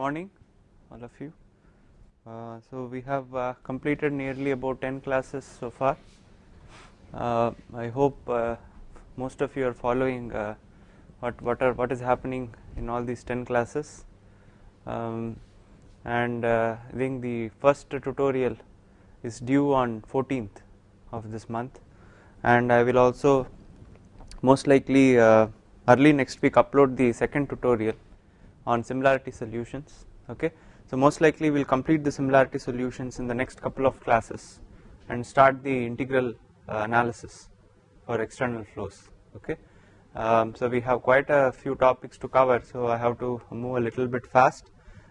morning all of you. Uh, so we have uh, completed nearly about 10 classes so far. Uh, I hope uh, most of you are following uh, what what are what is happening in all these 10 classes. Um, and uh, I think the first tutorial is due on 14th of this month and I will also most likely early next week upload the second tutorial on similarity solutions okay. So most likely we will complete the similarity solutions in the next couple of classes and start the integral uh, analysis for external flows okay. Um, so we have quite a few topics to cover so I have to move a little bit fast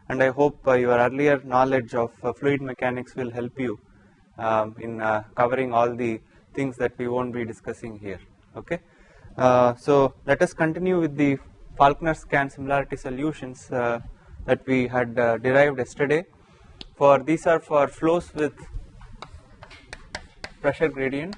and I hope uh, your earlier knowledge of uh, fluid mechanics will help you um, in uh, covering all the things that we won't be discussing here okay. Uh, so let us continue with the Falkner Skan similarity solutions uh, that we had uh, derived yesterday. For these are for flows with pressure gradient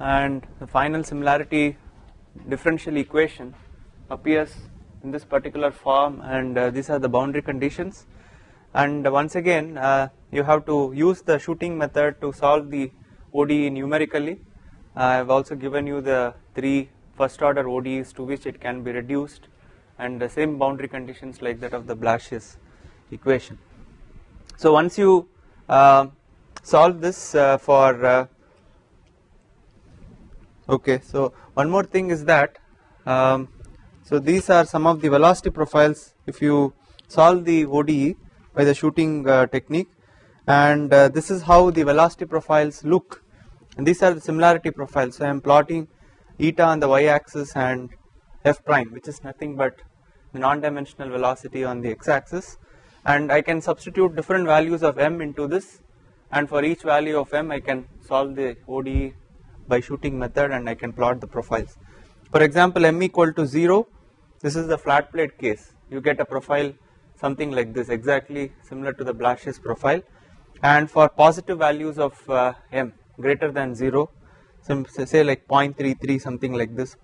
and the final similarity differential equation appears in this particular form and uh, these are the boundary conditions and once again uh, you have to use the shooting method to solve the ODE numerically. I have also given you the three first order ODEs to which it can be reduced and the same boundary conditions like that of the Blasius equation. So once you uh, solve this uh, for uh, okay so one more thing is that um, so these are some of the velocity profiles if you solve the ODE by the shooting uh, technique. And uh, this is how the velocity profiles look. And these are the similarity profiles. So I am plotting eta on the y axis and f prime which is nothing but the non-dimensional velocity on the x axis and I can substitute different values of m into this. And for each value of m I can solve the ODE by shooting method and I can plot the profiles. For example, m equal to 0 this is the flat plate case you get a profile something like this exactly similar to the Blasius profile and for positive values of uh, m greater than 0 some say like 0.33 something like this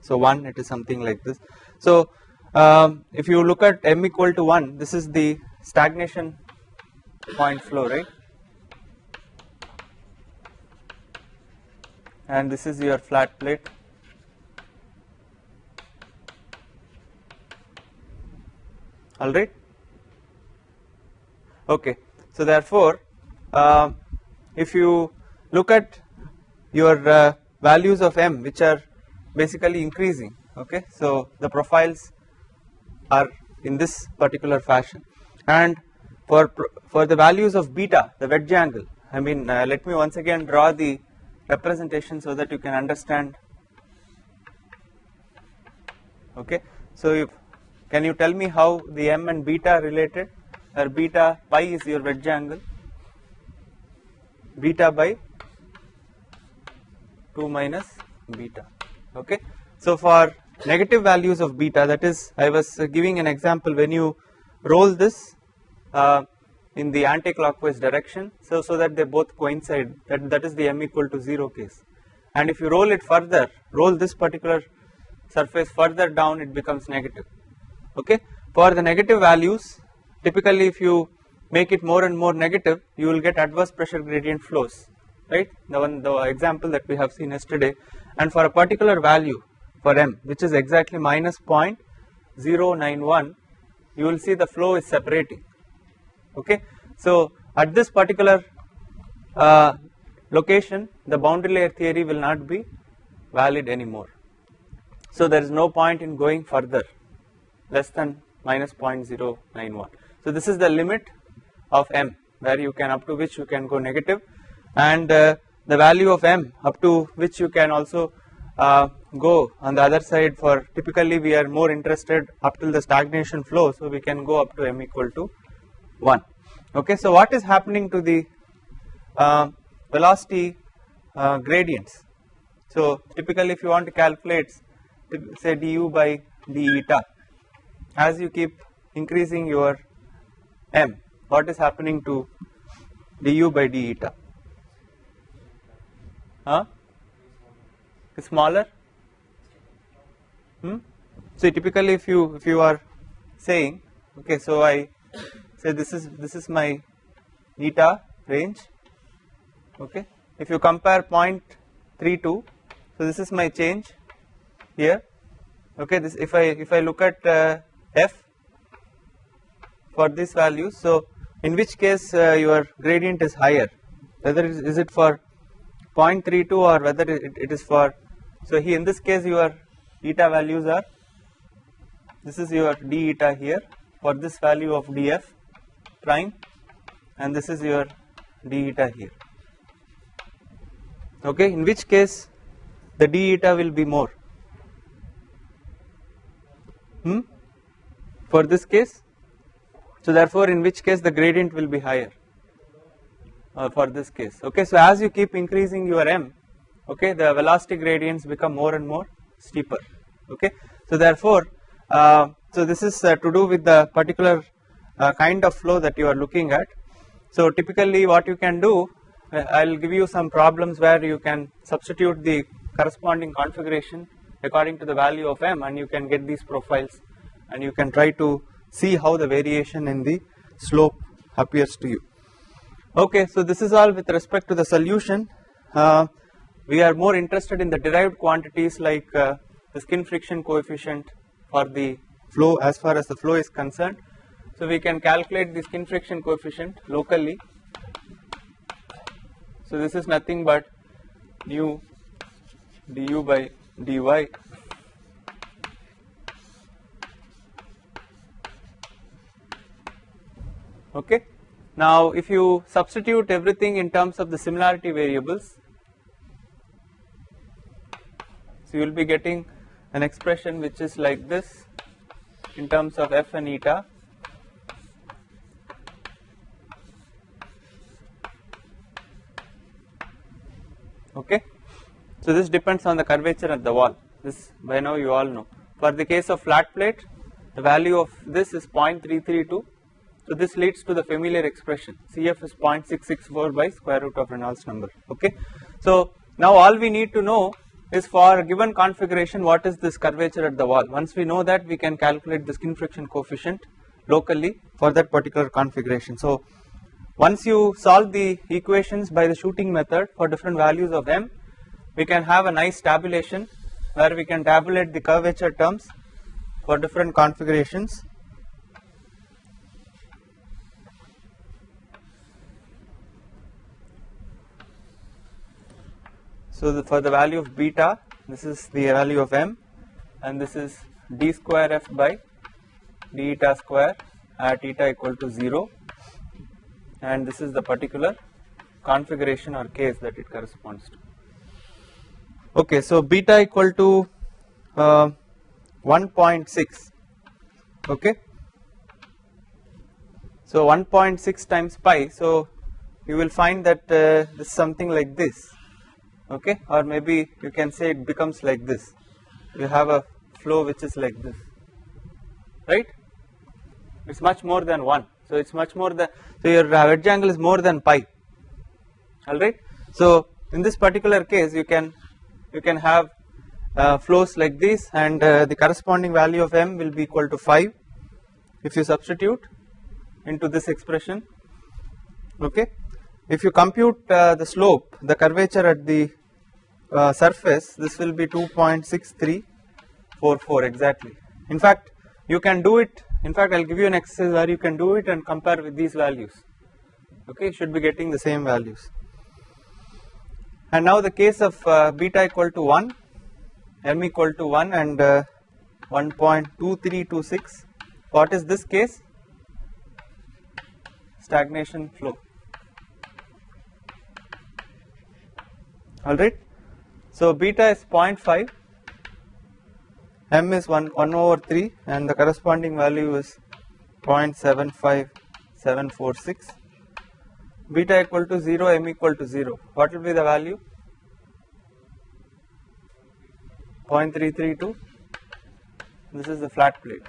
so 1 it is something like this. So um, if you look at m equal to 1 this is the stagnation point flow right and this is your flat plate. Alright okay. So therefore uh, if you look at your uh, values of m which are basically increasing okay? So the profiles are in this particular fashion. And for for the values of beta the wedge angle I mean uh, let me once again draw the representation so that you can understand okay. So if, can you tell me how the m and beta are related or beta pi is your wedge angle beta by 2 minus beta okay. So for negative values of beta that is I was giving an example when you roll this uh, in the anti-clockwise direction so so that they both coincide that that is the m equal to 0 case. And if you roll it further roll this particular surface further down it becomes negative. Okay? For the negative values typically if you make it more and more negative you will get adverse pressure gradient flows right? The one the example that we have seen yesterday. And for a particular value for m which is exactly minus 0.091 you will see the flow is separating. Okay. So at this particular uh, location the boundary layer theory will not be valid anymore. So there is no point in going further less than minus 0.091. So this is the limit of m where you can up to which you can go negative and uh, the value of m up to which you can also uh, go on the other side for typically we are more interested up till the stagnation flow so we can go up to m equal to 1 okay. So what is happening to the uh, velocity uh, gradients so typically if you want to calculate say du by d eta as you keep increasing your m what is happening to du by d eta huh smaller hmm? so typically if you if you are saying okay so i say this is this is my eta range okay? If you compare 0.32 so this is my change here okay? This if i if i look at uh, f for this value so in which case uh, your gradient is higher? Whether is, is it for 0.32 or whether it, it is for so here in this case your eta values are this is your d eta here for this value of df prime and this is your d eta here. Okay in which case the d eta will be more? Hmm? For this case? So therefore in which case the gradient will be higher? Uh, for this case. Okay so as you keep increasing your m okay the velocity gradients become more and more steeper. Okay so therefore uh, so this is uh, to do with the particular uh, kind of flow that you are looking at. So typically what you can do uh, I'll give you some problems where you can substitute the corresponding configuration according to the value of m and you can get these profiles and you can try to see how the variation in the slope appears to you. Okay so this is all with respect to the solution. Uh, we are more interested in the derived quantities like uh, the skin friction coefficient for the flow as far as the flow is concerned so we can calculate the skin friction coefficient locally. So this is nothing but nu du by dy. Okay? Now if you substitute everything in terms of the similarity variables so you will be getting an expression which is like this in terms of f and eta okay so this depends on the curvature at the wall. This by now you all know. For the case of flat plate the value of this is 0.332 so this leads to the familiar expression. Cf is 0.664 by square root of Reynolds number. Okay? So now all we need to know is for a given configuration what is this curvature at the wall? Once we know that we can calculate the skin friction coefficient locally for that particular configuration. So once you solve the equations by the shooting method for different values of m we can have a nice tabulation where we can tabulate the curvature terms for different configurations So the, for the value of beta, this is the value of m, and this is d square f by d eta square at eta equal to 0, and this is the particular configuration or case that it corresponds to. Okay, so beta equal to uh, 1.6. Okay, so 1.6 times pi. So you will find that uh, this is something like this. Okay? Or maybe you can say it becomes like this. You have a flow which is like this. Right? It's much more than 1 so it's much more than so your wedge angle is more than pi. All right so in this particular case you can you can have uh, flows like this and uh, the corresponding value of m will be equal to 5 if you substitute into this expression. Okay? If you compute uh, the slope the curvature at the uh, surface this will be 2.6344 exactly. In fact you can do it in fact I'll give you an exercise where you can do it and compare with these values. Okay? You should be getting the same values and now the case of uh, beta equal to 1 m equal to 1 and uh, 1.2326 what is this case? Stagnation flow. Alright so beta is 0.5 m is 1, 1 over 3 and the corresponding value is 0.75746 beta equal to 0 m equal to 0 what will be the value? 0.332 this is the flat plate.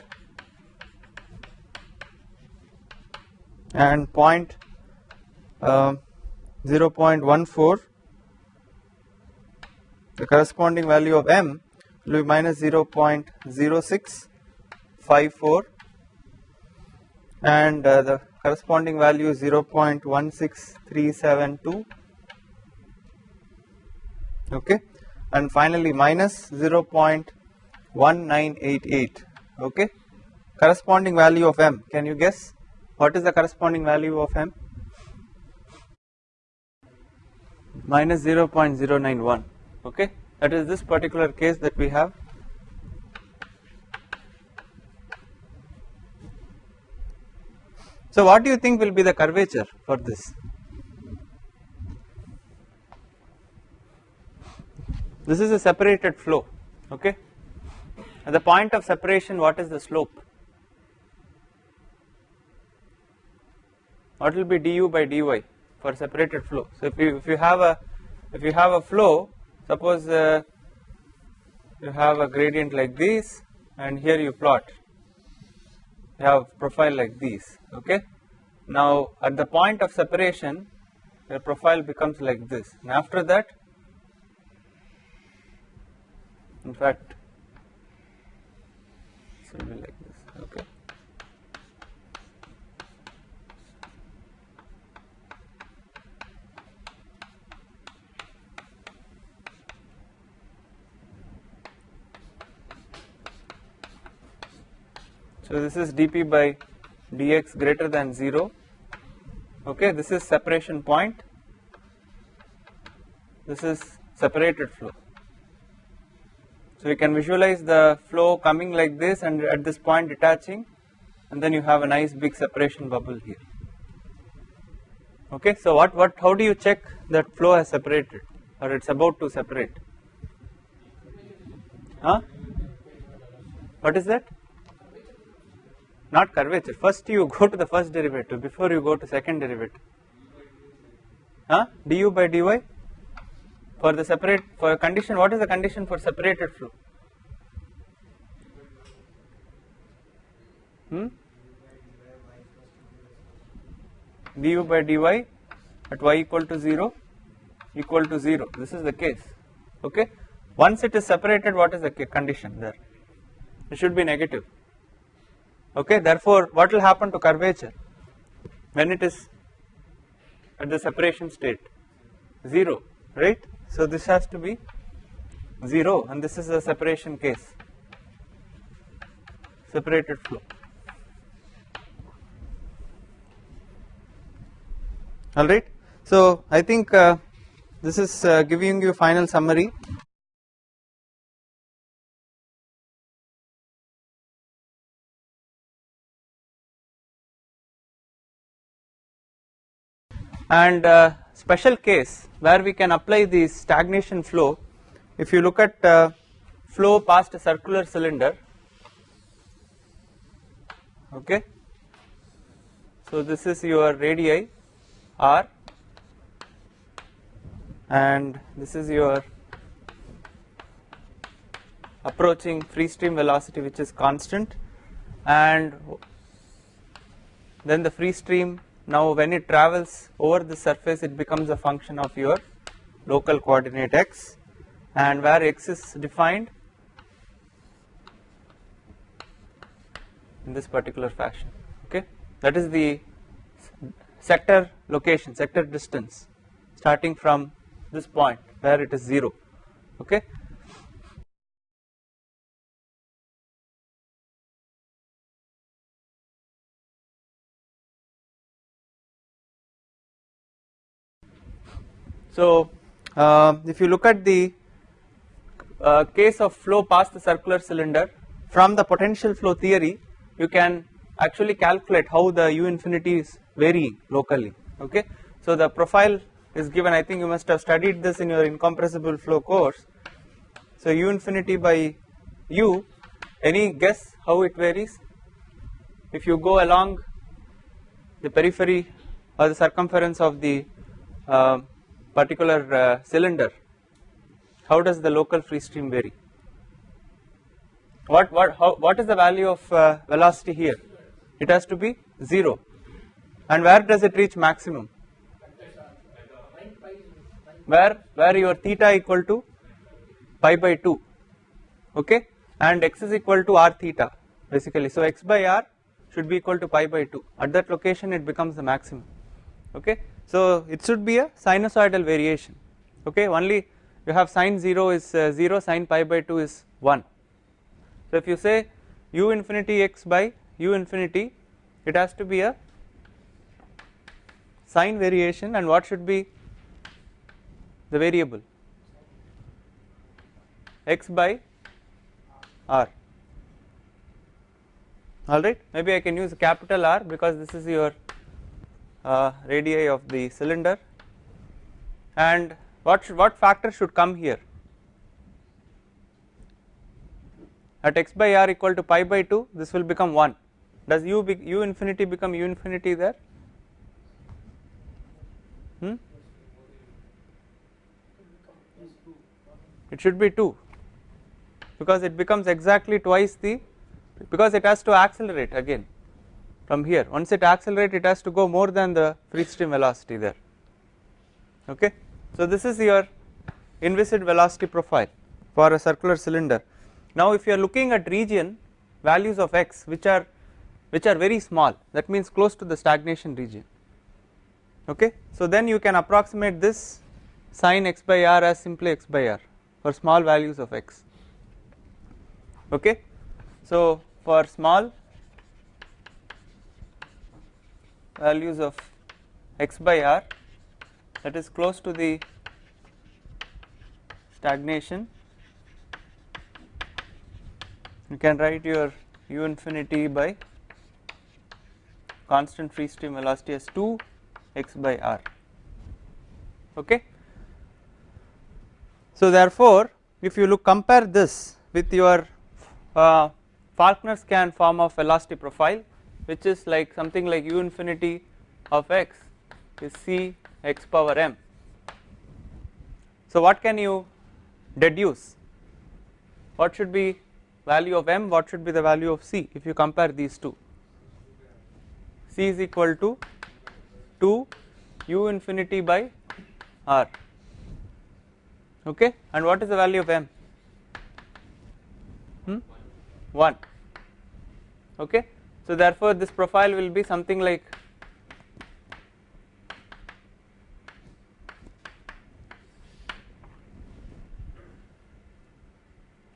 And point uh, 0.14 the corresponding value of m will be minus 0.0654 and uh, the corresponding value is 0.16372 okay? And finally minus 0.1988 okay? Corresponding value of m. Can you guess? What is the corresponding value of m? Minus 0.091 okay? That is this particular case that we have so what do you think will be the curvature for this? This is a separated flow okay? At the point of separation what is the slope? What will be du by dy for separated flow? So if you if you have a if you have a flow suppose uh, you have a gradient like this and here you plot. You have profile like these okay? Now at the point of separation the profile becomes like this. And after that in fact it will be like this. Okay? So this is dp by dx greater than 0 okay this is separation point. This is separated flow. So you can visualize the flow coming like this and at this point detaching and then you have a nice big separation bubble here. Okay so what what how do you check that flow has separated or it's about to separate? Huh? What is that not curvature. First you go to the first derivative before you go to second derivative. Huh? du by dy for the separate for a condition what is the condition for separated flow? Hmm? du by dy at y equal to 0 equal to 0 this is the case okay once it is separated what is the condition there it should be negative okay therefore what will happen to curvature when it is at the separation state? 0 right? So this has to be 0 and this is a separation case. Separated flow. Alright so I think uh, this is uh, giving you final summary and uh, special case where we can apply the stagnation flow. If you look at uh, flow past a circular cylinder. Okay. So this is your radii r. And this is your approaching free stream velocity which is constant. And then the free stream now when it travels over the surface it becomes a function of your local coordinate x. And where x is defined in this particular fashion okay? That is the sector location sector distance starting from this point where it is 0 okay So uh, if you look at the uh, case of flow past the circular cylinder from the potential flow theory you can actually calculate how the u infinity is varying locally okay. So the profile is given I think you must have studied this in your incompressible flow course. So u infinity by u any guess how it varies if you go along the periphery or the circumference of the uh, particular uh, cylinder how does the local free stream vary? What what how what is the value of uh, velocity here? It has to be 0 and where does it reach maximum? Where where your theta equal to pi by 2 okay? And x is equal to r theta basically. So x by r should be equal to pi by 2 at that location it becomes the maximum okay so it should be a sinusoidal variation. Okay? Only you have sine 0 is uh, 0 sine pi by 2 is 1 so if you say u infinity x by u infinity it has to be a sine variation and what should be the variable? X by r. Alright maybe I can use capital R because this is your uh, radii of the cylinder. And what should, what factor should come here? At x by r equal to pi by 2 this will become 1 does u be, u infinity become u infinity there? Hmm? it should be 2 because it becomes exactly twice the because it has to accelerate again from here. Once it accelerates it has to go more than the free stream velocity there. Okay? So this is your inviscid velocity profile for a circular cylinder. Now if you are looking at region values of x which are which are very small that means close to the stagnation region. Okay? So then you can approximate this sine x by r as simply x by r for small values of x. Okay? So for small values of x by r that is close to the stagnation. You can write your u infinity by constant free stream velocity as 2 x by r okay? So therefore if you look compare this with your uh, Falkner Skan form of velocity profile which is like something like u infinity of x is c x power m. So what can you deduce? What should be value of m, what should be the value of c if you compare these two? c is equal to 2 u infinity by r okay and what is the value of m? Hmm? 1 okay. So therefore this profile will be something like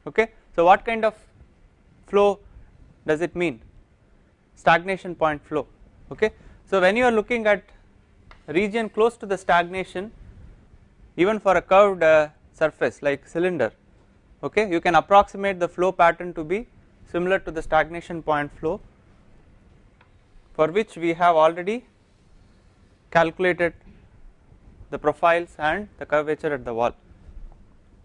okay. So what kind of flow does it mean stagnation point flow okay. So when you are looking at region close to the stagnation even for a curved uh, surface like cylinder okay you can approximate the flow pattern to be similar to the stagnation point flow for which we have already calculated the profiles and the curvature at the wall.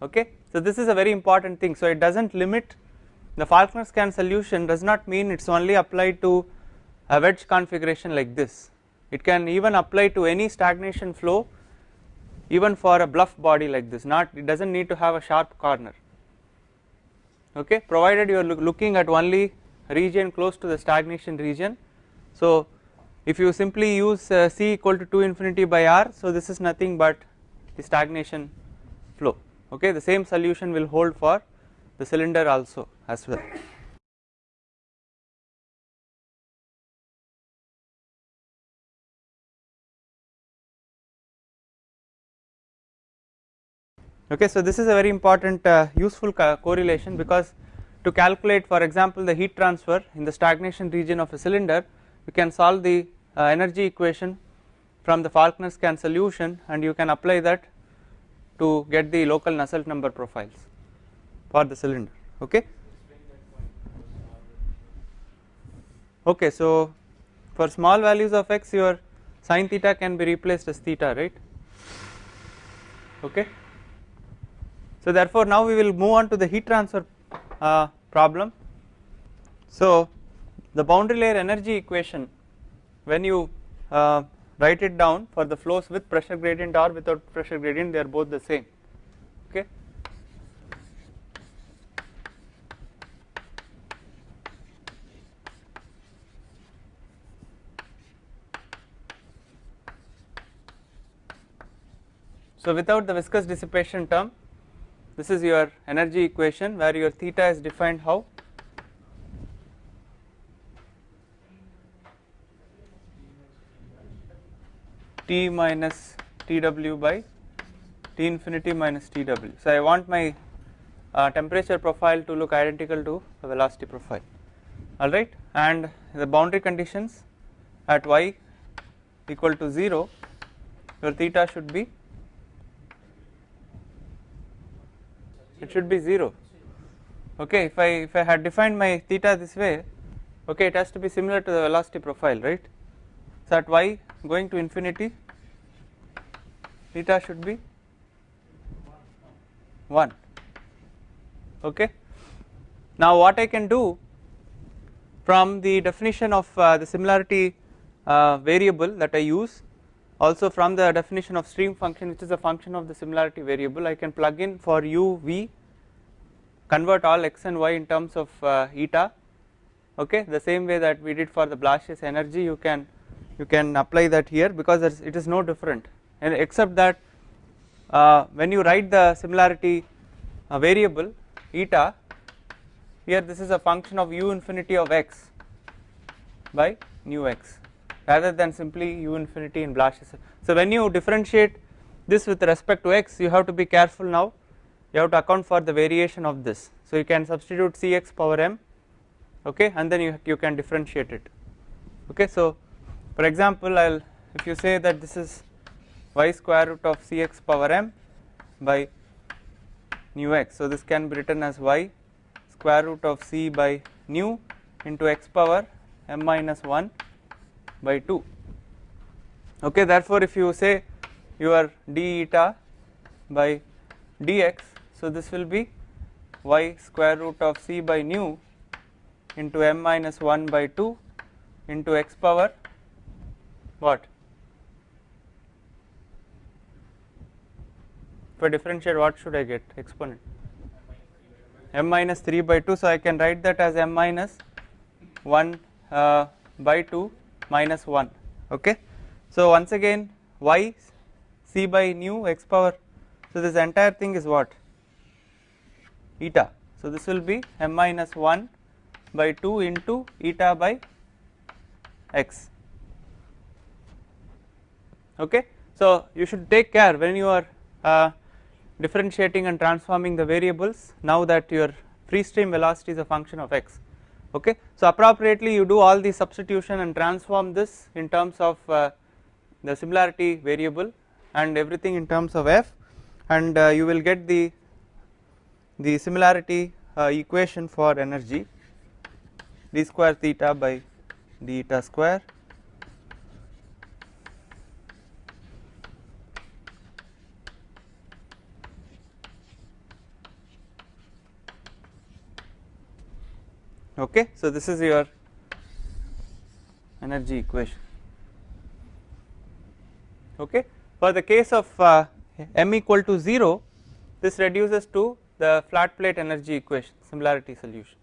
Okay. So this is a very important thing. So it does not limit the Falkner Skan solution does not mean it is only applied to a wedge configuration like this. It can even apply to any stagnation flow even for a bluff body like this. Not it does not need to have a sharp corner. Okay? Provided you are look looking at only region close to the stagnation region so if you simply use uh, c equal to 2 infinity by r so this is nothing but the stagnation flow. Okay the same solution will hold for the cylinder also as well. Okay so this is a very important uh, useful co correlation because to calculate for example the heat transfer in the stagnation region of a cylinder you can solve the uh, energy equation from the Falkner Skan solution and you can apply that to get the local Nusselt number profiles for the cylinder okay? Okay so for small values of x your sin theta can be replaced as theta right? Okay? So therefore now we will move on to the heat transfer uh, problem. So the boundary layer energy equation when you uh, write it down for the flows with pressure gradient or without pressure gradient they are both the same. Okay? So without the viscous dissipation term this is your energy equation where your theta is defined how? T minus TW by T infinity minus TW. So I want my uh, temperature profile to look identical to the velocity profile. Alright? And the boundary conditions at y equal to 0 your theta should be it should be 0 okay? If I if I had defined my theta this way okay it has to be similar to the velocity profile right? So at y going to infinity theta should be 1 okay? Now what I can do from the definition of uh, the similarity uh, variable that I use also from the definition of stream function which is a function of the similarity variable I can plug in for u v convert all x and y in terms of uh, eta. Okay? The same way that we did for the Blasius energy you can you can apply that here because it is no different and except that uh, when you write the similarity uh, variable eta here this is a function of u infinity of x by nu x rather than simply u infinity in Blasius. So when you differentiate this with respect to x you have to be careful now you have to account for the variation of this. So you can substitute cx power m okay and then you, you can differentiate it okay. So for example I will if you say that this is y square root of cx power m by nu x. So this can be written as y square root of c by nu into x power m minus 1 by 2 okay therefore if you say your d eta by dx so this will be y square root of c by nu into m minus 1 by 2 into x power what? If I differentiate what should I get? Exponent m minus 3 by 2 so I can write that as m minus 1 uh, by 2 minus 1 okay. So once again y c by nu x power. So this entire thing is what? Eta. So this will be m minus 1 by 2 into eta by x okay. So you should take care when you are uh, differentiating and transforming the variables now that your free stream velocity is a function of x okay. So appropriately you do all the substitution and transform this in terms of uh, the similarity variable and everything in terms of f and uh, you will get the the similarity uh, equation for energy d square theta by d eta square okay. So this is your energy equation okay. For the case of uh, m equal to 0 this reduces to the flat plate energy equation similarity solution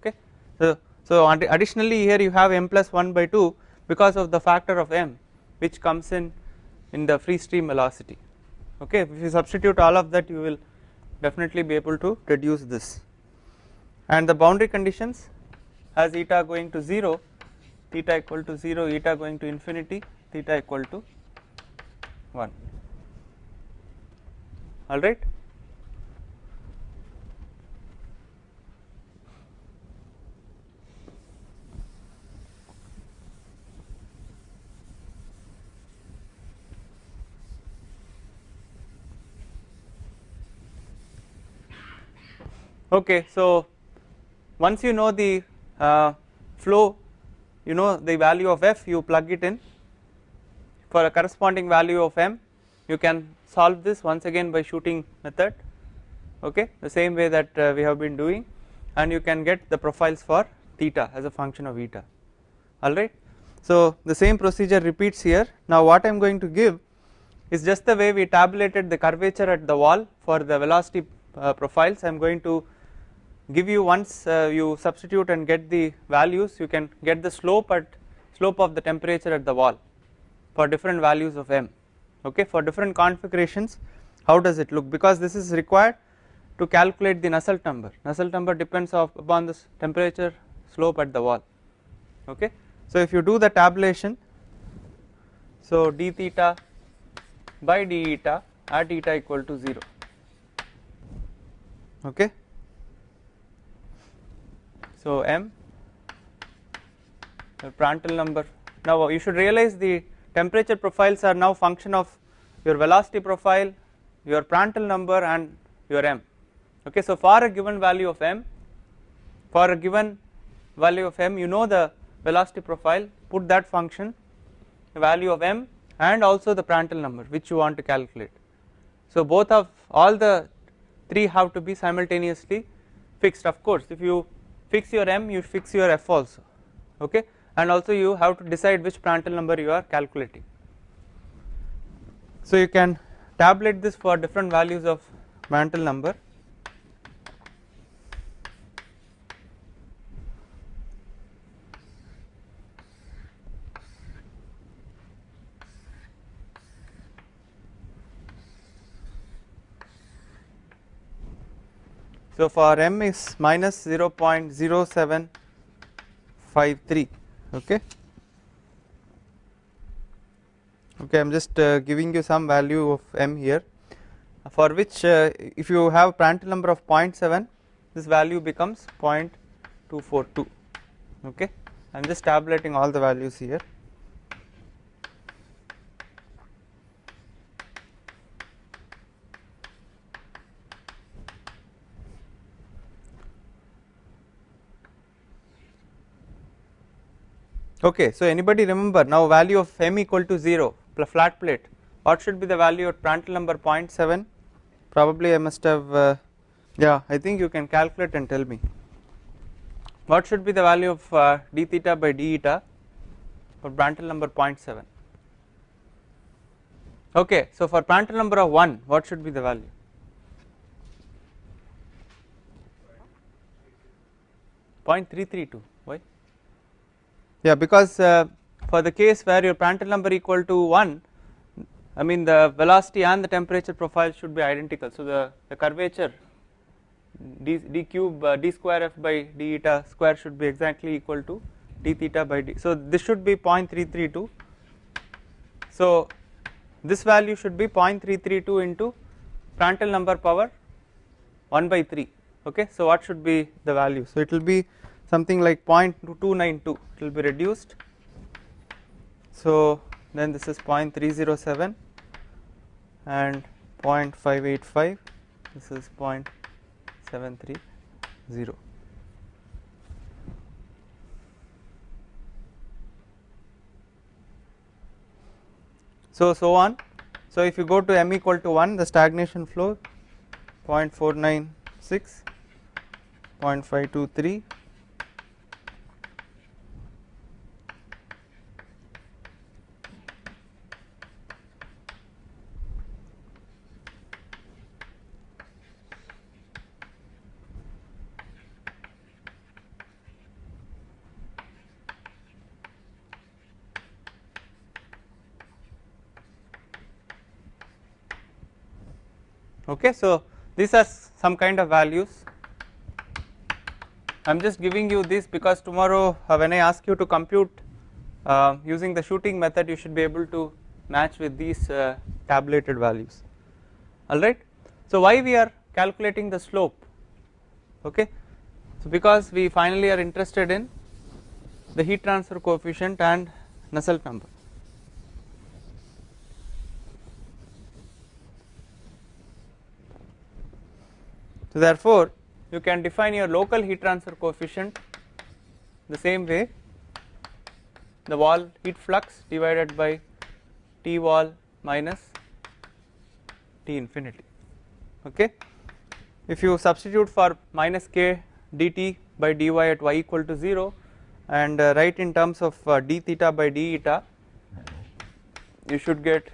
okay. So, so additionally here you have m plus 1 by 2 because of the factor of m which comes in in the free stream velocity okay if you substitute all of that you will definitely be able to reduce this and the boundary conditions as eta going to 0 theta equal to 0 eta going to infinity theta equal to 1 alright. Okay, so once you know the uh, flow you know the value of f you plug it in. For a corresponding value of m you can solve this once again by shooting method okay? The same way that uh, we have been doing. And you can get the profiles for theta as a function of eta. Alright. So the same procedure repeats here. Now what I am going to give is just the way we tabulated the curvature at the wall for the velocity uh, profiles. I am going to give you once uh, you substitute and get the values you can get the slope at slope of the temperature at the wall for different values of m okay? For different configurations how does it look? Because this is required to calculate the Nusselt number. Nusselt number depends of upon this temperature slope at the wall okay? So if you do the tabulation so d theta by d eta at eta equal to 0 okay so m? The Prandtl number. Now you should realize the temperature profiles are now function of your velocity profile your Prandtl number and your m. Okay so for a given value of m for a given value of m you know the velocity profile. Put that function the value of m and also the Prandtl number which you want to calculate. So both of all the three have to be simultaneously fixed of course. If you fix your m you fix your f also okay? And also you have to decide which Prandtl number you are calculating. So you can tabulate this for different values of Prandtl number So for m is minus 0.0753 okay? Okay I'm just uh, giving you some value of m here. For which uh, if you have Prandtl number of 0.7 this value becomes 0.242 okay? I'm just tabulating all the values here Okay, so anybody remember now value of m equal to 0 flat plate what should be the value at Prandtl number 0.7 probably I must have uh, yeah I think you can calculate and tell me. What should be the value of uh, d theta by d eta for Prandtl number 0.7 okay so for Prandtl number of 1 what should be the value? Point three three two. Yeah, because uh, for the case where your Prandtl number equal to 1 I mean the velocity and the temperature profile should be identical. So the, the curvature d, d cube uh, d square f by d eta square should be exactly equal to d theta by d. So this should be 0.332 so this value should be 0.332 into Prandtl number power 1 by 3 okay? So what should be the value? So it will be something like 0.292 it will be reduced. So then this is 0.307 and 0.585 this is 0.730 so so on. So if you go to m equal to 1 the stagnation flow 0.496 0.523 okay so these are some kind of values. I am just giving you this because tomorrow uh, when I ask you to compute uh, using the shooting method you should be able to match with these uh, tabulated values. Alright. So why we are calculating the slope? Okay? So because we finally are interested in the heat transfer coefficient and Nusselt number So therefore you can define your local heat transfer coefficient the same way. The wall heat flux divided by T wall minus T infinity. Okay. If you substitute for minus k dt by dy at y equal to 0 and uh, write in terms of uh, d theta by d eta you should get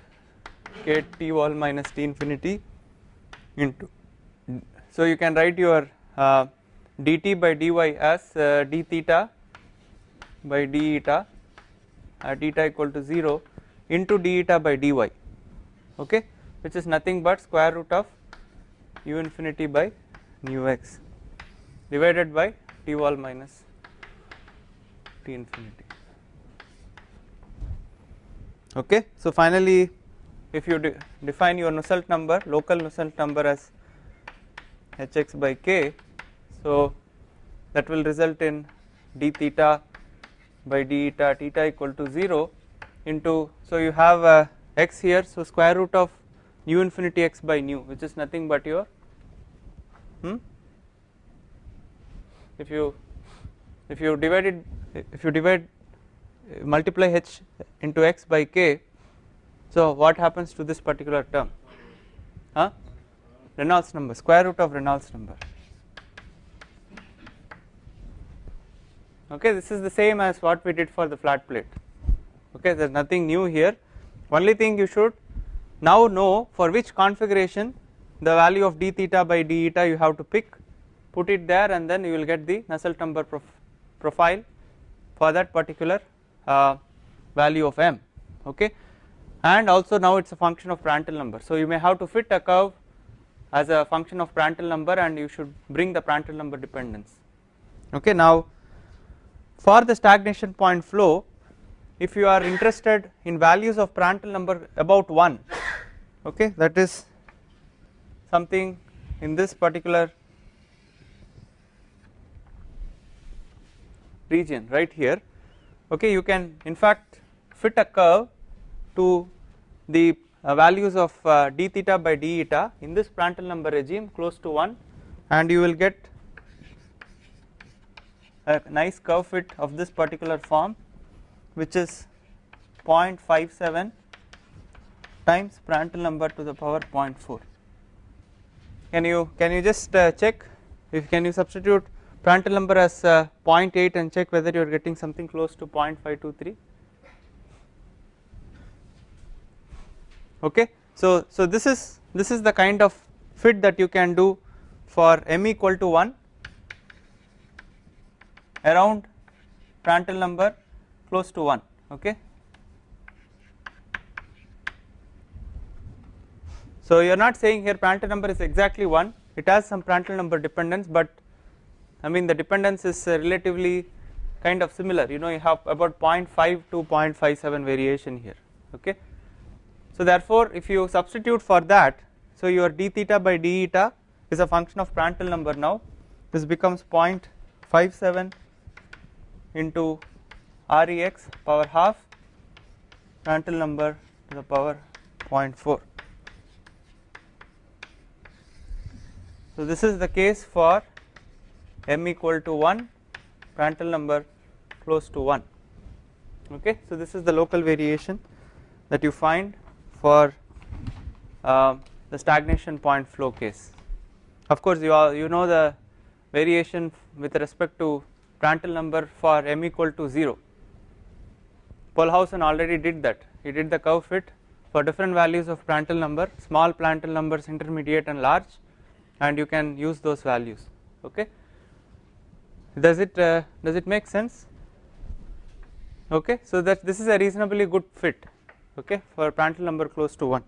k T wall minus T infinity into so you can write your uh, dt by dy as uh, d theta by d eta at eta equal to 0 into d eta by dy okay? Which is nothing but square root of u infinity by nu x divided by t wall minus t infinity. Okay? So finally if you de define your Nusselt number local Nusselt number as hx by k. So that will result in d theta by d eta theta equal to 0 into so you have uh, x here. So square root of nu infinity x by nu which is nothing but your hmm? If you if you divide it if you divide uh, multiply h into x by k so what happens to this particular term? Huh Reynolds number square root of Reynolds number. Okay this is the same as what we did for the flat plate. Okay there is nothing new here. Only thing you should now know for which configuration the value of d theta by d eta you have to pick. Put it there and then you will get the Nusselt number prof profile for that particular uh, value of m. Okay? And also now it is a function of Prandtl number. So you may have to fit a curve as a function of Prandtl number and you should bring the Prandtl number dependence. Okay now for the stagnation point flow if you are interested in values of Prandtl number about 1 okay that is something in this particular region right here okay you can in fact fit a curve to the values of uh, d theta by d eta in this Prandtl number regime close to 1 and you will get a nice curve fit of this particular form which is 0.57 times Prandtl number to the power 0.4 can you can you just uh, check? If can you substitute Prandtl number as uh, 0.8 and check whether you are getting something close to 0.523 okay? So so this is this is the kind of fit that you can do for m equal to 1 around Prandtl number close to 1 okay? So you are not saying here Prandtl number is exactly 1 it has some Prandtl number dependence but I mean the dependence is relatively kind of similar. You know you have about 0.5 to 0.57 variation here. Okay so therefore if you substitute for that so your d theta by d eta is a function of Prandtl number now. This becomes 0.57 into rex power half. Prandtl number to the power 0.4 so this is the case for m equal to 1 Prandtl number close to 1 okay? So this is the local variation that you find for uh, the stagnation point flow case. Of course you all you know the variation with respect to Prandtl number for m equal to 0 Pohlhausen already did that. He did the curve fit for different values of Prandtl number small Prandtl numbers intermediate and large and you can use those values okay? Does it uh, does it make sense? Okay so that this is a reasonably good fit okay for Prandtl number close to 1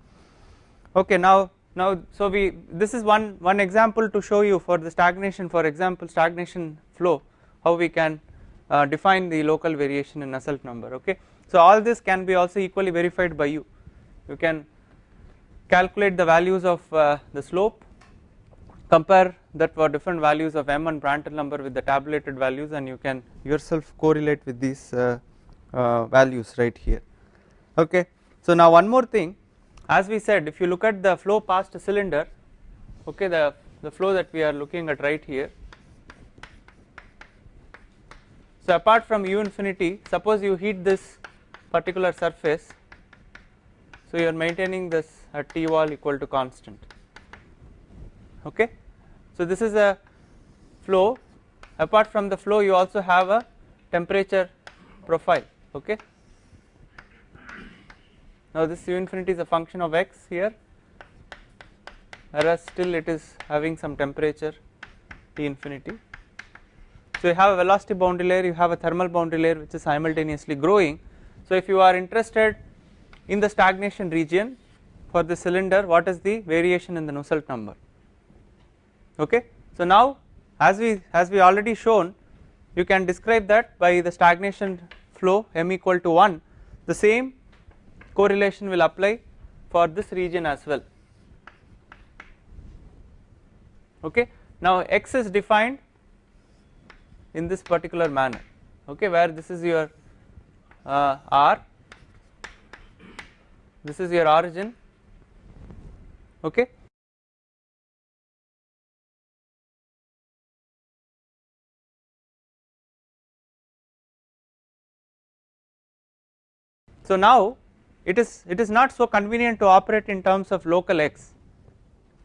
okay now now so we this is one one example to show you for the stagnation for example stagnation flow how we can uh, define the local variation in Nusselt number okay. So all this can be also equally verified by you. You can calculate the values of uh, the slope compare that for different values of m and Prandtl number with the tabulated values and you can yourself correlate with these uh, uh, values right here okay so now one more thing. As we said if you look at the flow past a cylinder okay the the flow that we are looking at right here. So apart from u infinity suppose you heat this particular surface. So you are maintaining this at t wall equal to constant. Okay? So this is a flow. Apart from the flow you also have a temperature profile. Okay now this u infinity is a function of x here whereas still it is having some temperature T infinity. So you have a velocity boundary layer you have a thermal boundary layer which is simultaneously growing so if you are interested in the stagnation region for the cylinder what is the variation in the Nusselt number okay. So now as we as we already shown you can describe that by the stagnation flow m equal to 1 the same correlation will apply for this region as well. Okay. Now x is defined in this particular manner. Okay? Where this is your uh, r. This is your origin. Okay? So now it is it is not so convenient to operate in terms of local x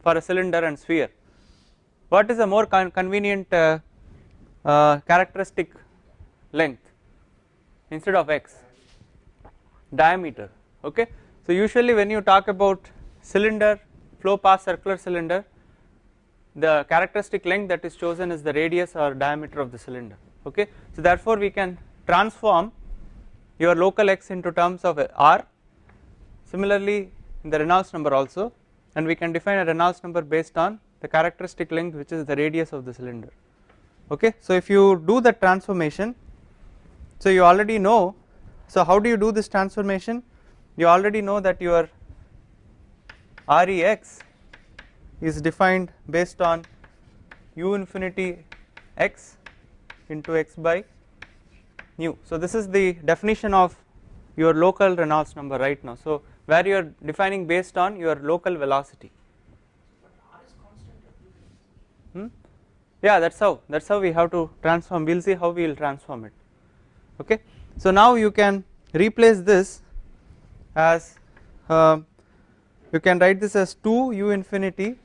for a cylinder and sphere. What is a more con convenient uh, uh, characteristic length instead of x? Diameter okay? So usually when you talk about cylinder flow past circular cylinder the characteristic length that is chosen is the radius or diameter of the cylinder okay? So therefore we can transform your local x into terms of r similarly in the Reynolds number also and we can define a Reynolds number based on the characteristic length which is the radius of the cylinder. Okay? So if you do the transformation so you already know so how do you do this transformation? You already know that your rex is defined based on u infinity x into x by nu. So this is the definition of your local Reynolds number right now. So where you are defining based on your local velocity hmm? yeah that is how that is how we have to transform we will see how we will transform it okay. So now you can replace this as uh, you can write this as 2 u infinity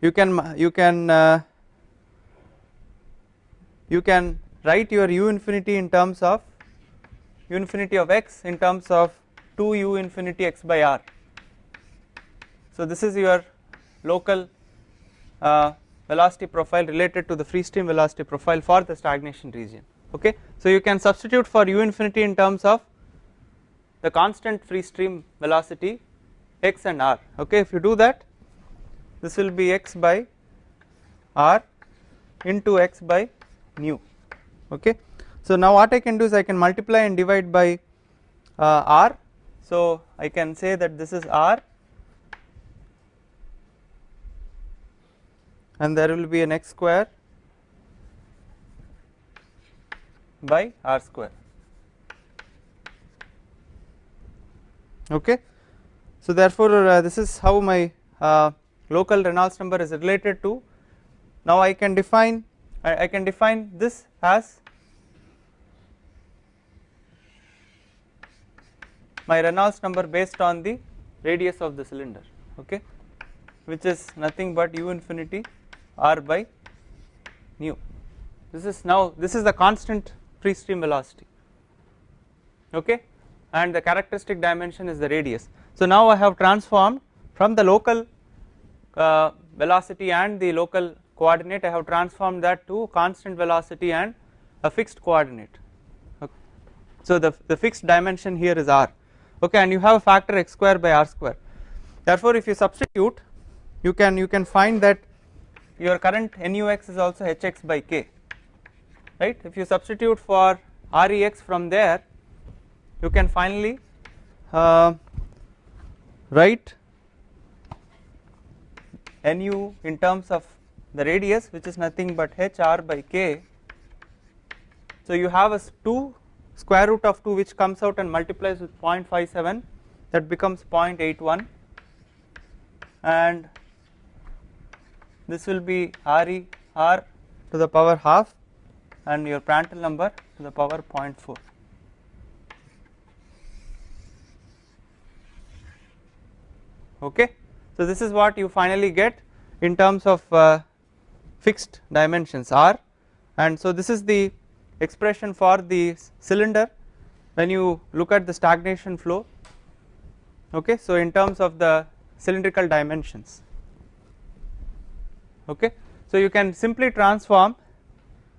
you can you can uh, you can write your u infinity in terms of u infinity of x in terms of 2 u infinity x by r. So this is your local uh, velocity profile related to the free stream velocity profile for the stagnation region okay? So you can substitute for u infinity in terms of the constant free stream velocity x and r okay? If you do that this will be x by r into x by nu okay? So now what I can do is I can multiply and divide by uh, r so I can say that this is r. And there will be an x square by r square. Okay. So therefore uh, this is how my uh, local Reynolds number is related to. Now I can define I, I can define this as my Reynolds number based on the radius of the cylinder okay which is nothing but u infinity r by nu this is now this is the constant free stream velocity okay and the characteristic dimension is the radius. So now I have transformed from the local uh, velocity and the local coordinate I have transformed that to constant velocity and a fixed coordinate okay. So the, the fixed dimension here is r okay and you have a factor x square by r square therefore if you substitute you can you can find that your current nux is also hx by k right if you substitute for rex from there you can finally uh, write nu in terms of the radius which is nothing but h r by k. So you have a 2 square root of 2 which comes out and multiplies with 0.57 that becomes 0.81 and this will be re r to the power half and your Prandtl number to the power 0.4. okay. So this is what you finally get in terms of uh, fixed dimensions r and so this is the expression for the cylinder when you look at the stagnation flow okay? So in terms of the cylindrical dimensions okay? So you can simply transform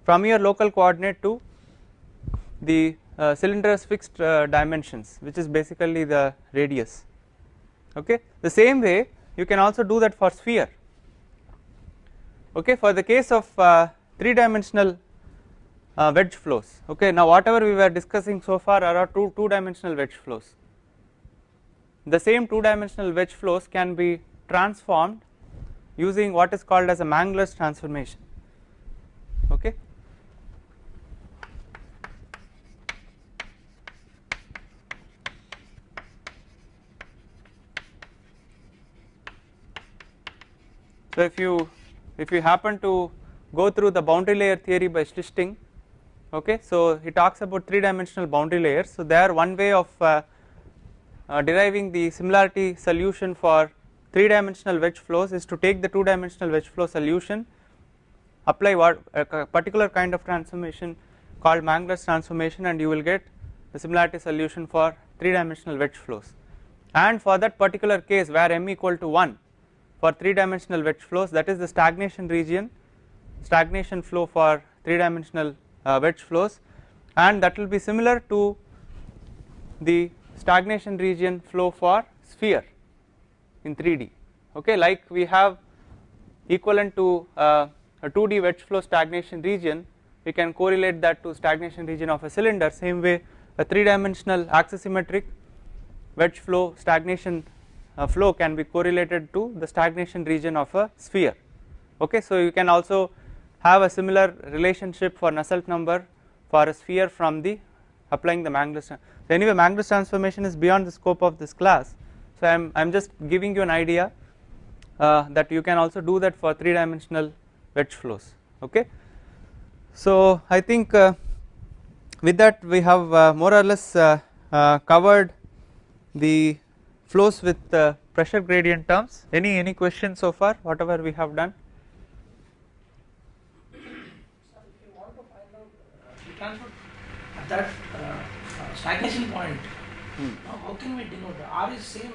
from your local coordinate to the uh, cylinder's fixed uh, dimensions which is basically the radius okay? The same way you can also do that for sphere okay? For the case of uh, three dimensional uh, wedge flows. Okay now whatever we were discussing so far are two two dimensional wedge flows. The same two dimensional wedge flows can be transformed using what is called as a Mangler's transformation. Okay? So if you if you happen to go through the boundary layer theory by Schlichting okay so he talks about three dimensional boundary layers. So there one way of uh, uh, deriving the similarity solution for three dimensional wedge flows is to take the two dimensional wedge flow solution apply what a particular kind of transformation called Mangler's transformation and you will get the similarity solution for three dimensional wedge flows. And for that particular case where m equal to 1 for three dimensional wedge flows that is the stagnation region stagnation flow for three dimensional wedge flows and that will be similar to the stagnation region flow for sphere in 3D okay like we have equivalent to uh, a 2D wedge flow stagnation region we can correlate that to stagnation region of a cylinder same way a 3 dimensional axisymmetric wedge flow stagnation uh, flow can be correlated to the stagnation region of a sphere. Okay so you can also have a similar relationship for Nusselt number for a sphere from the applying the Mangler's so anyway Mangler's transformation is beyond the scope of this class. So I am I am just giving you an idea uh, that you can also do that for 3 dimensional wedge flows okay? So I think uh, with that we have uh, more or less uh, uh, covered the flows with pressure gradient terms. Any any questions so far? Whatever we have done at that stagnation point, Hmm. now how can we denote the R is same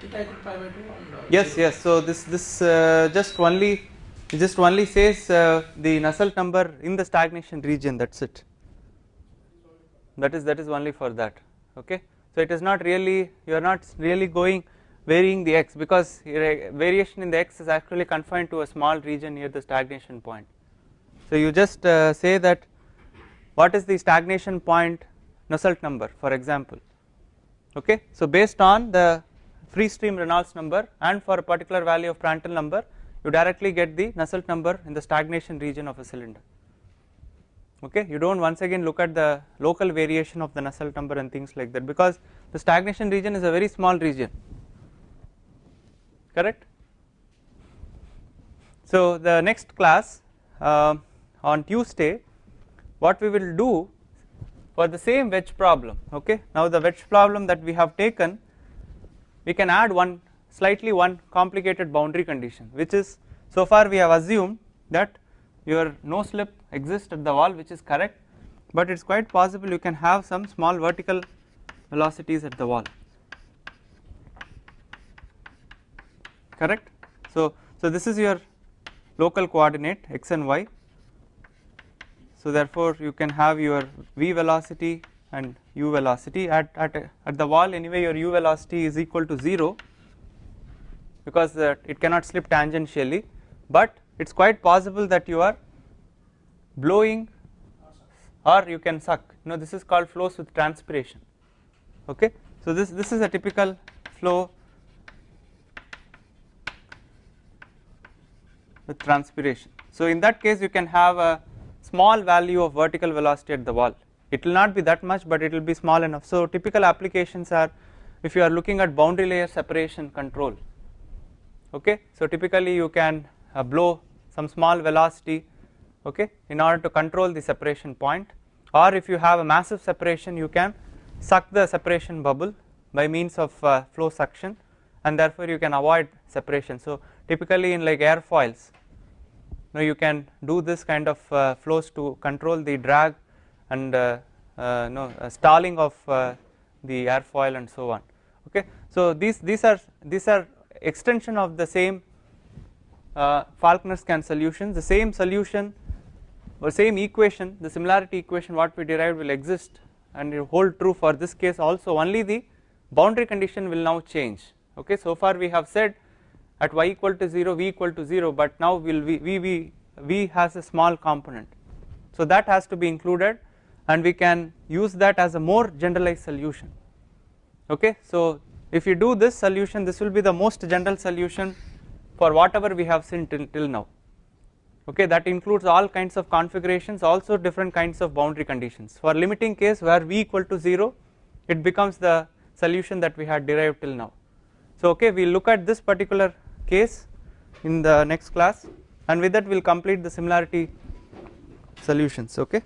theta equal to pi by 2 and uh, yes zero. yes. So this this uh, just only it just only says uh, the Nusselt number in the stagnation region. That's it. That is that is only for that. Okay? So it is not really you are not really going varying the x because variation in the x is actually confined to a small region near the stagnation point. So you just uh, say that what is the stagnation point Nusselt number for example? Okay so based on the free stream Reynolds number and for a particular value of Prandtl number you directly get the Nusselt number in the stagnation region of a cylinder. Okay you do not once again look at the local variation of the Nusselt number and things like that because the stagnation region is a very small region. Correct? So the next class uh, on Tuesday what we will do for the same wedge problem okay? Now the wedge problem that we have taken we can add one slightly one complicated boundary condition which is so far we have assumed that your no slip exists at the wall which is correct but it is quite possible you can have some small vertical velocities at the wall. Correct? So so this is your local coordinate x and y so therefore you can have your v velocity and u velocity at, at, at the wall anyway your u velocity is equal to 0 because uh, it cannot slip tangentially but it is quite possible that you are blowing or you can suck. You know this is called flows with transpiration. Okay? So this this is a typical flow with transpiration. So in that case you can have a small value of vertical velocity at the wall. It will not be that much but it will be small enough. So typical applications are if you are looking at boundary layer separation control okay? So typically you can uh, blow some small velocity okay in order to control the separation point. Or if you have a massive separation you can suck the separation bubble by means of uh, flow suction and therefore you can avoid separation. So typically in like airfoils now you can do this kind of uh, flows to control the drag and uh, uh, no stalling of the airfoil and so on. Okay? So these these are these are extension of the same Falkner Skan solution. The same solution or same equation the similarity equation what we derived will exist and it hold true for this case also. Only the boundary condition will now change. Okay? So far we have said at y equal to 0 v equal to 0 but now will v, v, v, v has a small component. So that has to be included and we can use that as a more generalized solution. Okay? So if you do this solution this will be the most general solution for whatever we have seen till, till now. Okay? That includes all kinds of configurations also different kinds of boundary conditions. For limiting case where v equal to 0 it becomes the solution that we had derived till now. So okay we look at this particular case in the next class and with that we will complete the similarity solutions okay